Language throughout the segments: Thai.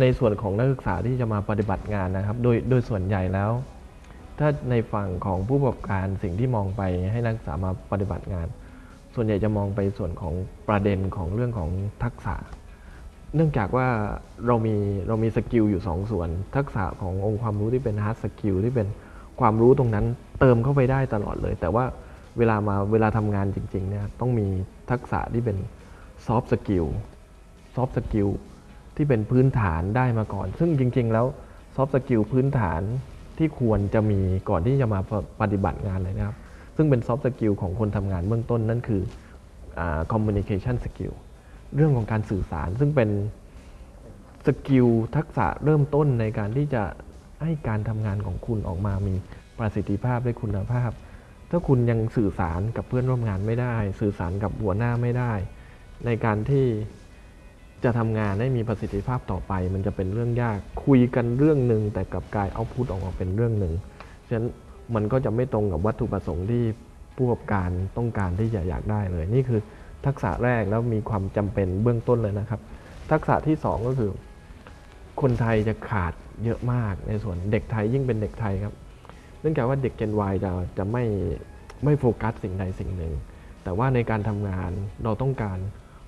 ในส่วนของนักศึกษาที่จะมาปฏิบัติงานนะครับ โดยโดยส่วนใหญ่แล้ว ถ้าในฝั่งของผู้ประกอบการสิ่งที่มองไปให้นักศึกษามาปฏิบัติงาน ส่วนใหญ่จะมองไปส่วนของประเด็นของเรื่องของทักษะ เนื่องจากว่าเรามีเรามี skill อยู่สองส่วน ทักษะขององค์ความรู้ที่เป็น hard skill ที่เป็นความรู้ตรงนั้นเติมเข้าไปได้ตลอดเลย แต่ว่าเวลามาเวลาทำงานจริงๆเนี่ยต้องมีทักษะที่เป็นsoft skill soft skill ที่เป็นพื้นฐานได้มาก่อน ซึ่งจริง ๆ แล้ว soft skill พื้นฐานที่ควรจะมีก่อนที่จะมาปฏิบัติงานเลยนะครับ ซึ่งเป็น soft skill ของคนทำงานเบื้องต้นนั่นคือ communication skill เรื่องของการสื่อสารซึ่งเป็น skill ทักษะเริ่มต้นในการที่จะให้การทำงานของคุณออกมามีประสิทธิภาพและคุณภาพ ถ้าคุณยังสื่อสารกับเพื่อนร่วมงานไม่ได้ สื่อสารกับหัวหน้าไม่ได้ ในการที่ จะทำงานให้มีประสิทธิภาพต่อไป มันจะเป็นเรื่องยากคุยกันเรื่องหนึ่งแต่กับกายเอาพุทออกมาเป็นเรื่องหนึ่งฉะนั้นมันก็จะไม่ตรงกับวัตถุประสงค์ที่ผู้ประกอบการต้องการที่จะอยากได้เลย นี่คือทักษะแรกแล้วมีความจำเป็นเบื้องต้นเลยนะครับ ทักษะที่ 2 ก็คือ คนไทยจะขาดเยอะมากในส่วนเด็กไทยยิ่งเป็นเด็กไทยครับ เนื่องจากว่าเด็ก Gen Y จะจะไม่ไม่โฟกัสสิ่งใดสิ่งหนึ่ง แต่ว่าในการทำงานเราต้องการ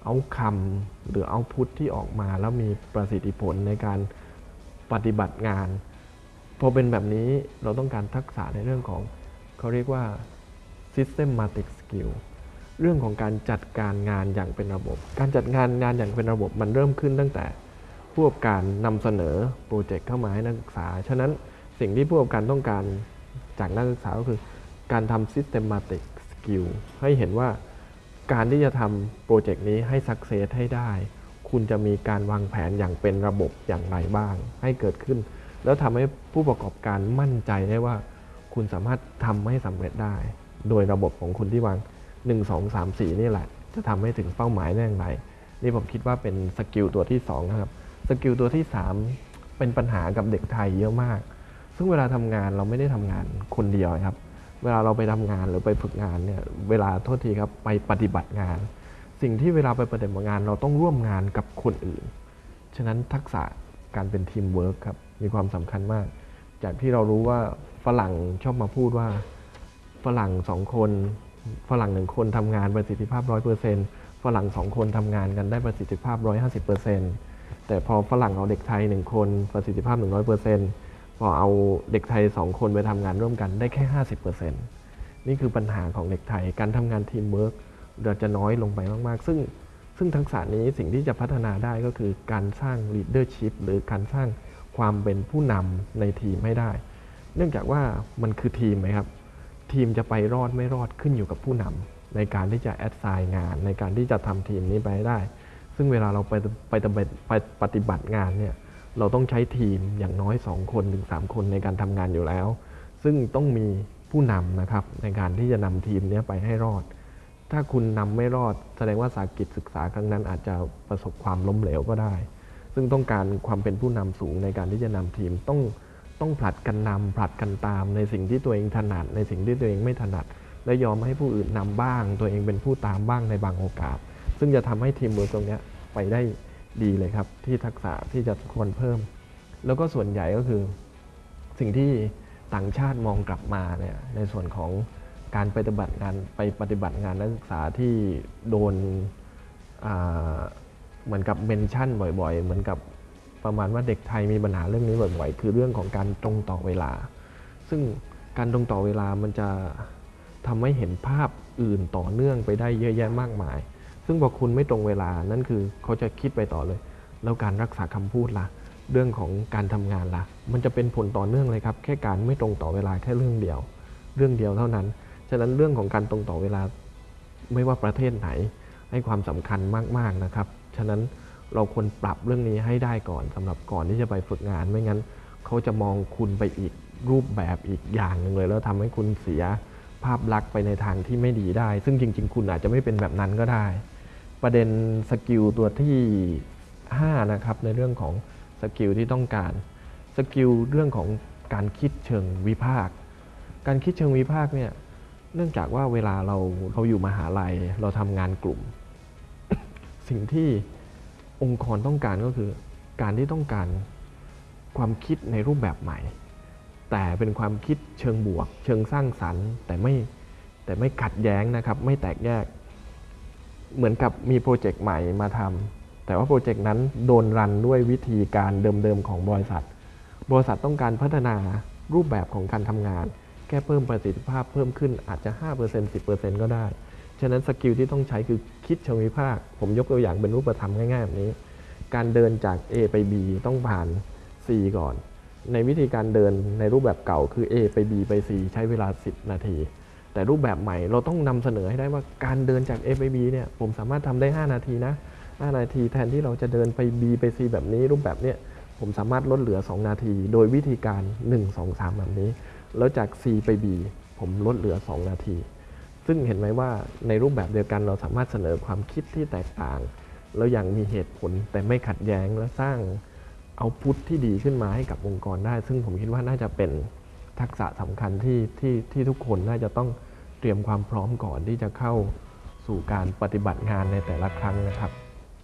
เอาคำหรือเอาพุทธที่ออกมา แล้วมีประสิทธิผลในการปฏิบัติงานพอเป็นแบบนี้เราต้องการทักษะในเรื่องของเขาเรียกว่า systematic skill เรื่องของการจัดการงานอย่างเป็นระบบ การจัดงานงานอย่างเป็นระบบมันเริ่มขึ้นตั้งแต่ผู้ประกอบการนำเสนอโปรเจกต์เข้ามาให้นักศึกษา ฉะนั้นสิ่งที่ผู้ประกอบการต้องการจากนักศึกษาก็คือ การทำ systematic skill ให้เห็นว่า การที่จะทำโปรเจกต์นี้ให้สักเซสให้ได้ คุณจะมีการวางแผนอย่างเป็นระบบอย่างไรบ้าง ให้เกิดขึ้น แล้วทำให้ผู้ประกอบการมั่นใจได้ว่า คุณสามารถทำให้สำเร็จได้ โดยระบบของคุณที่วาง 1 2 3 4 นี่แหละ จะทำให้ถึงเป้าหมายได้อย่างไร นี่ผมคิดว่าเป็น skill ตัวที่2นะครับ skill ตัวที่ 3 เป็นปัญหากับเด็กไทยเยอะมาก ซึ่งเวลาทำงานเราไม่ได้ทำงานคนเดียวครับ เวลาเราไปทำงานหรือไปฝึกงานเนี่ยเวลาโทษทีครับไปปฏิบัติงาน สิ่งที่เวลาไปปฏิบัติงาน เราต้องร่วมงานกับคนอื่น ฉะนั้นทักษะการเป็นทีมเวิร์คครับมีความสำคัญมาก จากที่เรารู้ว่าฝรั่งชอบมาพูดว่าฝรั่งสองคน ฝรั่งหนึ่งคนทำงานประสิทธิภาพร้อยเปอร์เซ็นต์ฝรั่งสองคนทำงานกันได้ประสิทธิภาพร้อยห้าสิบเปอร์เซ็นต์แต่พอฝรั่งเอาเด็กไทยหนึ่งคนประสิทธิภาพหนึ่งร้อยเปอร์เซ็นต์ พอเอาเด็กไทยสองคนไปทำงานร่วมกันได้แค่ห้าสิบเปอร์เซ็นต์นี่คือปัญหาของเด็กไทย การทำงานทีมเวิร์กเราจะน้อยลงไปมาก ๆ ซึ่งซึ่งทักษะนี้สิ่งที่จะพัฒนาได้ก็คือการสร้าง leadership หรือการสร้างความเป็นผู้นำในทีมให้ได้ เนื่องจากว่ามันคือทีมไหมครับ ทีมจะไปรอดไม่รอดขึ้นอยู่กับผู้นำในการที่จะแอดไซน์งาน ในการที่จะทำทีมนี้ไปได้ ซึ่งเวลาเราไปไปไปปฏิบัติงานเนี่ย เราต้องใช้ทีมอย่างน้อย 2 คนถึง 3 คนในการทำงานอยู่แล้ว ซึ่งต้องมีผู้นำนะครับในการที่จะนำทีมนี้ไปให้รอด ถ้าคุณนำไม่รอด แสดงว่าสากิจศึกษาครั้งนั้นอาจจะประสบความล้มเหลวก็ได้ ซึ่งต้องการความเป็นผู้นำสูงในการที่จะนำทีมต้องต้องผลัดกันนำผลัดกันตามในสิ่งที่ตัวเองถนัด ในสิ่งที่ตัวเองไม่ถนัด และยอมให้ผู้อื่นนำบ้าง ตัวเองเป็นผู้ตามบ้างในบางโอกาส ซึ่งจะทำให้ทีมเวิร์กตรงนี้ไปได้ ดีเลยครับ ที่ทักษะที่จะควรเพิ่ม แล้วก็ส่วนใหญ่ก็คือสิ่งที่ต่างชาติมองกลับมาเนี่ยในส่วนของการไปปฏิบัติงานไปปฏิบัติงานนักศึกษาที่โดนเหมือนกับเมนชั่นบ่อยๆ เหมือนกับประมาณว่าเด็กไทยมีปัญหาเรื่องนี้บ่อยๆ คือเรื่องของการตรงต่อเวลา ซึ่งการตรงต่อเวลามันจะทำให้เห็นภาพอื่นต่อเนื่องไปได้เยอะแยะมากมาย ซึ่งพอคุณไม่ตรงเวลานั่นคือเขาจะคิดไปต่อเลย แล้วการรักษาคำพูดละ่ะ เรื่องของการทำงานละ่ะ มันจะเป็นผลต่อเนื่องเลยครับ แค่การไม่ตรงต่อเวลาแค่เรื่องเดียว เรื่องเดียวเท่านั้น ฉะนั้นเรื่องของการตรงต่อเวลา ไม่ว่าประเทศไหน ให้ความสำคัญมากๆนะครับ ฉะนั้นเราควรปรับเรื่องนี้ให้ได้ก่อนสำหรับก่อนที่จะไปฝึกงาน ไม่งั้นเขาจะมองคุณไปอีกรูปแบบอีกอย่างหนึ่งเลย แล้วทำให้คุณเสียภาพลักษณ์ไปในทางที่ไม่ดีได้ ซึ่งจริง ๆ คุณอาจจะไม่เป็นแบบนั้นก็ได้ ประเด็น skill ตัวที่ 5 นะครับ ในเรื่องของ skill ที่ต้องการskill เรื่องของการคิดเชิงวิพากษ์การคิดเชิงวิพากษ์เนี่ยเนื่องจากว่าเวลาเราเราอยู่มหาลัยเราทำงานกลุ่ม สิ่งที่องค์กรต้องการก็คือ การที่ต้องการความคิดในรูปแบบใหม่ แต่เป็นความคิดเชิงบวก เชิงสร้างสรรค์ แต่ไม่แต่ไม่ขัดแย้งนะครับ ไม่แตกแยก เหมือนกับมีโปรเจกต์ใหม่มาทำแต่ว่าโปรเจกต์นั้นโดน run ด้วยวิธีการเดิมๆของบริษัท บริษัทต้องการพัฒนารูปแบบของการทำงาน แค่เพิ่มประสิทธิภาพเพิ่มขึ้นอาจจะ 5% 10%ก็ได้ ฉะนั้น skill ที่ต้องใช้คือคิดเชิงวิพากษ์ผมยกตัวอย่างเป็นรูปธรรมง่ายๆแบบนี้ การเดินจาก A ไป B ต้องผ่าน C ก่อน ในวิธีการเดินในรูปแบบเก่าคือ A ไป B ไป C ใช้เวลา 10 นาที แต่รูปแบบใหม่เราต้องนำเสนอให้ได้ว่าการเดินจาก A ไป B เนี่ยผมสามารถทำได้ 5 นาทีนะ 5 นาทีแทนที่เราจะเดินไป B ไป C แบบนี้ รูปแบบเนี้ยผมสามารถลดเหลือ 2 นาที โดยวิธีการ 1 2 3 แบบนี้ แล้วจาก C ไป B ผมลดเหลือ 2 นาที ซึ่งเห็นไหมว่าในรูปแบบเดียวกันเราสามารถเสนอความคิดที่แตกต่าง แล้วอย่างมีเหตุผลแต่ไม่ขัดแย้งและสร้างเอาพุทที่ดีขึ้นมาให้กับองค์กรได้ ซึ่งผมคิดว่าน่าจะเป็น ทักษะสำคัญที่ที่ที่ทุกคนน่าจะต้องเตรียมความพร้อมก่อนที่จะเข้าสู่การปฏิบัติงานในแต่ละครั้งนะครับ